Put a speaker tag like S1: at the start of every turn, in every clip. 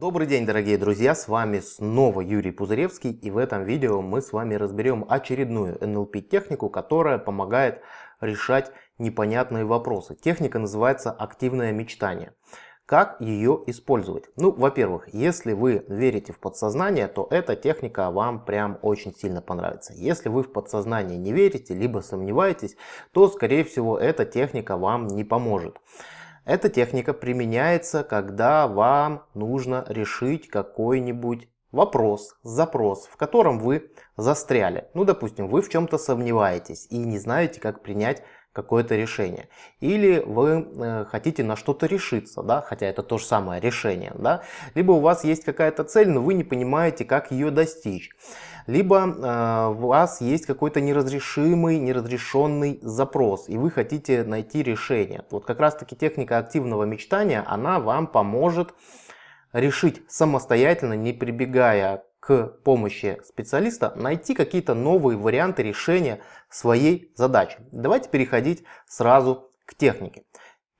S1: Добрый день, дорогие друзья, с вами снова Юрий Пузыревский и в этом видео мы с вами разберем очередную NLP технику, которая помогает решать непонятные вопросы. Техника называется активное мечтание. Как ее использовать? Ну, во-первых, если вы верите в подсознание, то эта техника вам прям очень сильно понравится. Если вы в подсознание не верите, либо сомневаетесь, то скорее всего эта техника вам не поможет. Эта техника применяется, когда вам нужно решить какой-нибудь вопрос, запрос, в котором вы застряли. Ну, допустим, вы в чем-то сомневаетесь и не знаете, как принять какое-то решение. Или вы э, хотите на что-то решиться, да, хотя это то же самое решение, да. Либо у вас есть какая-то цель, но вы не понимаете, как ее достичь. Либо э, у вас есть какой-то неразрешимый, неразрешенный запрос, и вы хотите найти решение. Вот как раз таки техника активного мечтания, она вам поможет решить самостоятельно, не прибегая к помощи специалиста найти какие-то новые варианты решения своей задачи. Давайте переходить сразу к технике.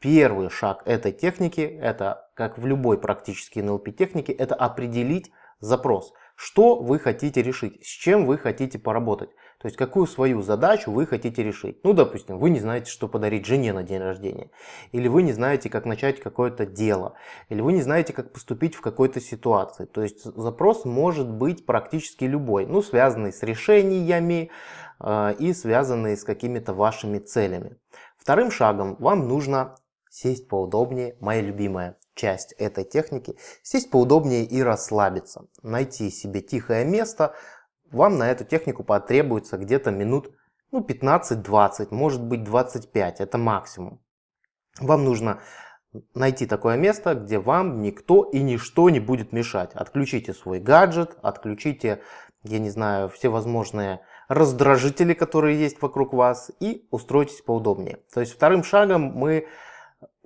S1: Первый шаг этой техники, это как в любой практически NLP технике, это определить запрос. Что вы хотите решить, с чем вы хотите поработать. То есть какую свою задачу вы хотите решить. Ну, допустим, вы не знаете, что подарить жене на день рождения. Или вы не знаете, как начать какое-то дело. Или вы не знаете, как поступить в какой-то ситуации. То есть запрос может быть практически любой. Ну, связанный с решениями э, и связанный с какими-то вашими целями. Вторым шагом вам нужно сесть поудобнее, моя любимая часть этой техники, сесть поудобнее и расслабиться. Найти себе тихое место, вам на эту технику потребуется где-то минут ну, 15-20, может быть 25, это максимум. Вам нужно найти такое место, где вам никто и ничто не будет мешать. Отключите свой гаджет, отключите, я не знаю, все возможные раздражители, которые есть вокруг вас и устройтесь поудобнее. То есть вторым шагом мы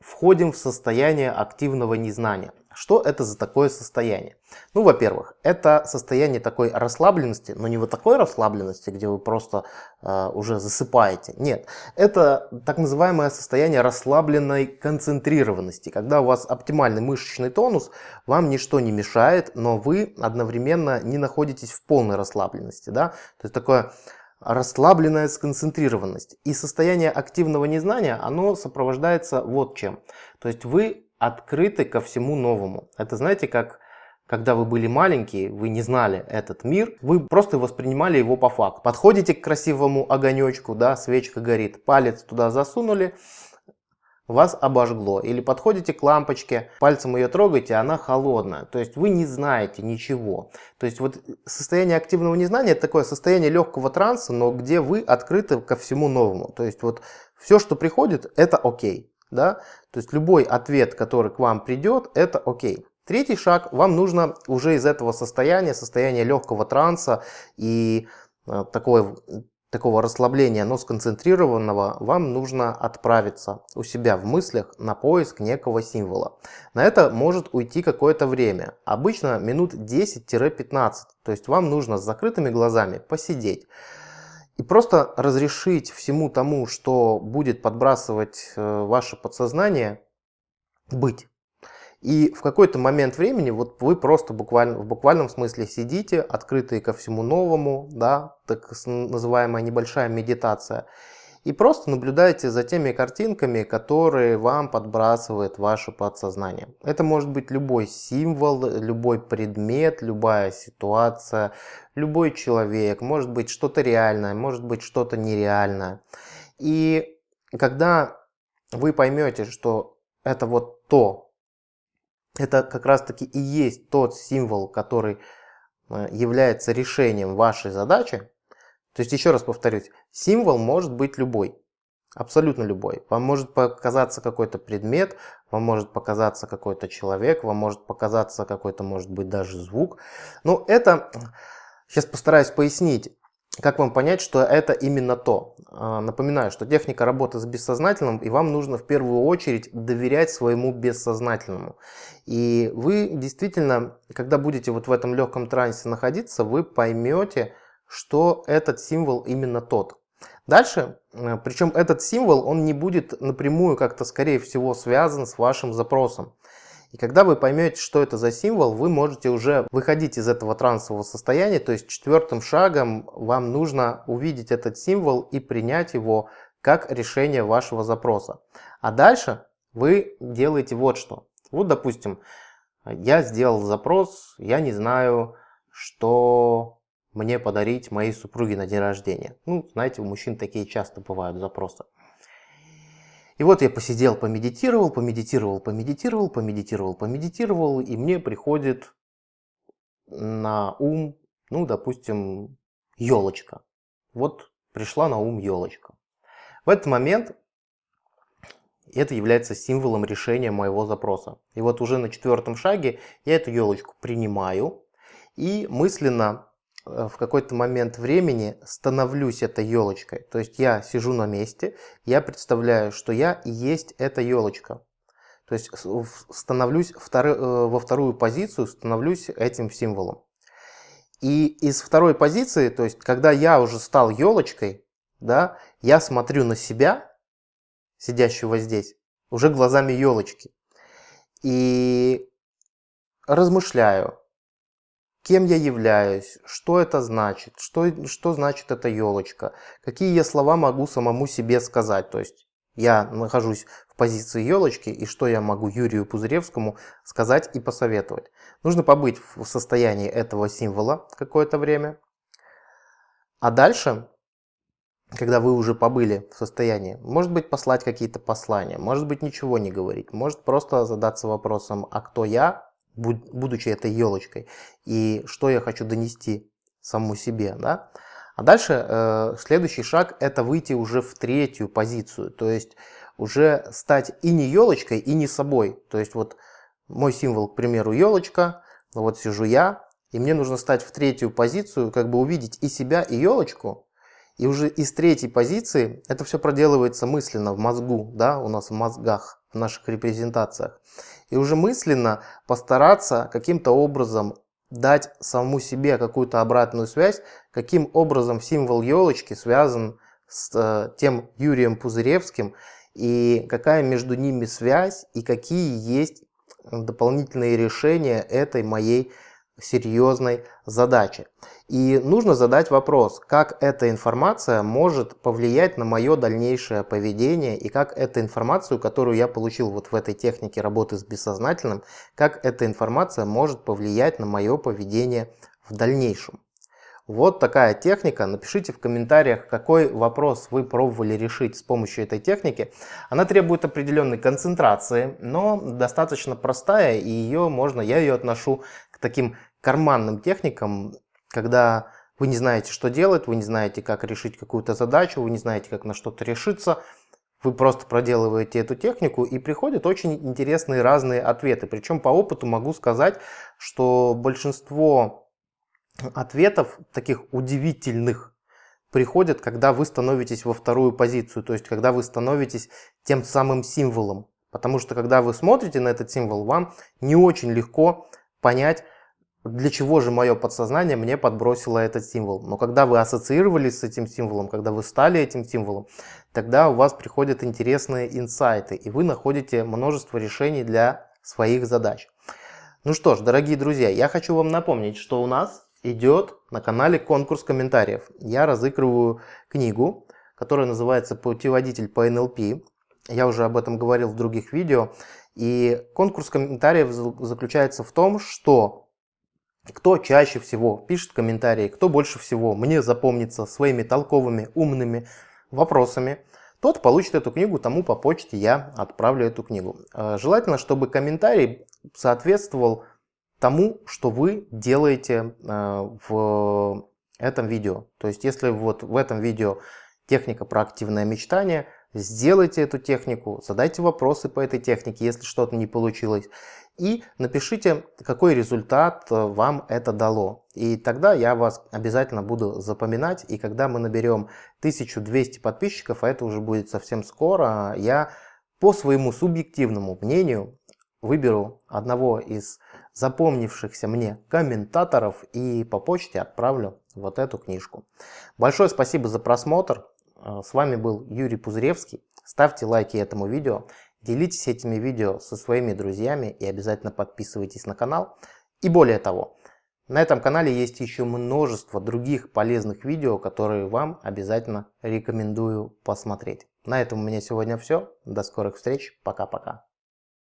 S1: входим в состояние активного незнания. Что это за такое состояние? Ну, во-первых, это состояние такой расслабленности, но не вот такой расслабленности, где вы просто э, уже засыпаете. Нет, это так называемое состояние расслабленной концентрированности, когда у вас оптимальный мышечный тонус, вам ничто не мешает, но вы одновременно не находитесь в полной расслабленности. Да? То есть такое расслабленная сконцентрированность. И состояние активного незнания, оно сопровождается вот чем. То есть вы открыты ко всему новому. Это знаете, как когда вы были маленькие, вы не знали этот мир, вы просто воспринимали его по факту. Подходите к красивому огонечку, да, свечка горит, палец туда засунули, вас обожгло. Или подходите к лампочке, пальцем ее трогаете, она холодная. То есть вы не знаете ничего. То есть вот состояние активного незнания это такое состояние легкого транса, но где вы открыты ко всему новому. То есть вот все, что приходит, это окей да, то есть любой ответ, который к вам придет, это окей. Третий шаг, вам нужно уже из этого состояния, состояния легкого транса и э, такое, такого расслабления, но сконцентрированного, вам нужно отправиться у себя в мыслях на поиск некого символа. На это может уйти какое-то время, обычно минут 10-15, то есть вам нужно с закрытыми глазами посидеть. И просто разрешить всему тому, что будет подбрасывать э, ваше подсознание, быть. И в какой-то момент времени вот вы просто буквально, в буквальном смысле сидите, открытые ко всему новому, да, так называемая небольшая медитация, и просто наблюдаете за теми картинками, которые вам подбрасывает ваше подсознание. Это может быть любой символ, любой предмет, любая ситуация, любой человек, может быть что-то реальное, может быть что-то нереальное. И когда вы поймете, что это вот то, это как раз таки и есть тот символ, который э, является решением вашей задачи, то есть, еще раз повторюсь, символ может быть любой. Абсолютно любой. Вам может показаться какой-то предмет, вам может показаться какой-то человек, вам может показаться какой-то, может быть, даже звук. Но это, сейчас постараюсь пояснить, как вам понять, что это именно то. А, напоминаю, что техника работы с бессознательным, и вам нужно в первую очередь доверять своему бессознательному. И вы действительно, когда будете вот в этом легком трансе находиться, вы поймете, что этот символ именно тот. Дальше, э, причем этот символ, он не будет напрямую как-то, скорее всего, связан с вашим запросом. И когда вы поймете, что это за символ, вы можете уже выходить из этого трансового состояния. То есть четвертым шагом вам нужно увидеть этот символ и принять его как решение вашего запроса. А дальше вы делаете вот что. Вот, допустим, я сделал запрос, я не знаю, что мне подарить моей супруге на день рождения. Ну, знаете, у мужчин такие часто бывают запросы. И вот я посидел, помедитировал, помедитировал, помедитировал, помедитировал, помедитировал, и мне приходит на ум, ну, допустим, елочка. Вот пришла на ум елочка. В этот момент это является символом решения моего запроса. И вот уже на четвертом шаге я эту елочку принимаю и мысленно в какой-то момент времени становлюсь этой елочкой. То есть я сижу на месте, я представляю, что я и есть эта елочка. То есть становлюсь втор... Э, во вторую позицию, становлюсь этим символом. И из второй позиции, то есть когда я уже стал елочкой, да, я смотрю на себя, сидящего здесь, уже глазами елочки. И размышляю, кем я являюсь, что это значит, что, что значит эта елочка, какие я слова могу самому себе сказать. То есть я нахожусь в позиции елочки, и что я могу Юрию Пузыревскому сказать и посоветовать. Нужно побыть в состоянии этого символа какое-то время. А дальше, когда вы уже побыли в состоянии, может быть послать какие-то послания, может быть ничего не говорить, может просто задаться вопросом, а кто я, будучи этой елочкой, и что я хочу донести саму себе. Да? А дальше э, следующий шаг это выйти уже в третью позицию, то есть уже стать и не елочкой, и не собой. То есть вот мой символ, к примеру, елочка, вот сижу я, и мне нужно стать в третью позицию, как бы увидеть и себя, и елочку, и уже из третьей позиции это все проделывается мысленно в мозгу, да, у нас в мозгах, в наших репрезентациях. И уже мысленно постараться каким-то образом дать самому себе какую-то обратную связь, каким образом символ елочки связан с э, тем Юрием Пузыревским, и какая между ними связь, и какие есть дополнительные решения этой моей серьезной задачи. И нужно задать вопрос, как эта информация может повлиять на мое дальнейшее поведение и как эта информацию, которую я получил вот в этой технике работы с бессознательным, как эта информация может повлиять на мое поведение в дальнейшем. Вот такая техника. Напишите в комментариях, какой вопрос вы пробовали решить с помощью этой техники. Она требует определенной концентрации, но достаточно простая, и ее можно, я ее отношу к таким карманным техникам, когда вы не знаете, что делать, вы не знаете, как решить какую-то задачу, вы не знаете, как на что-то решиться, вы просто проделываете эту технику и приходят очень интересные разные ответы. Причем по опыту могу сказать, что большинство ответов таких удивительных приходят, когда вы становитесь во вторую позицию, то есть когда вы становитесь тем самым символом. Потому что когда вы смотрите на этот символ, вам не очень легко понять, для чего же мое подсознание мне подбросило этот символ. Но когда вы ассоциировались с этим символом, когда вы стали этим символом, тогда у вас приходят интересные инсайты, и вы находите множество решений для своих задач. Ну что ж, дорогие друзья, я хочу вам напомнить, что у нас идет на канале конкурс комментариев. Я разыгрываю книгу, которая называется «Путеводитель по НЛП». Я уже об этом говорил в других видео. И конкурс комментариев заключается в том, что кто чаще всего пишет комментарии, кто больше всего мне запомнится своими толковыми, умными вопросами, тот получит эту книгу, тому по почте я отправлю эту книгу. Э, желательно, чтобы комментарий соответствовал тому, что вы делаете э, в этом видео. То есть, если вот в этом видео техника про активное мечтание, сделайте эту технику, задайте вопросы по этой технике, если что-то не получилось и напишите, какой результат э, вам это дало. И тогда я вас обязательно буду запоминать, и когда мы наберем 1200 подписчиков, а это уже будет совсем скоро, я по своему субъективному мнению выберу одного из запомнившихся мне комментаторов и по почте отправлю вот эту книжку. Большое спасибо за просмотр. Э, с вами был Юрий Пузыревский. Ставьте лайки этому видео делитесь этими видео со своими друзьями и обязательно подписывайтесь на канал. И более того, на этом канале есть еще множество других полезных видео, которые вам обязательно рекомендую посмотреть. На этом у меня сегодня все. До скорых встреч. Пока-пока.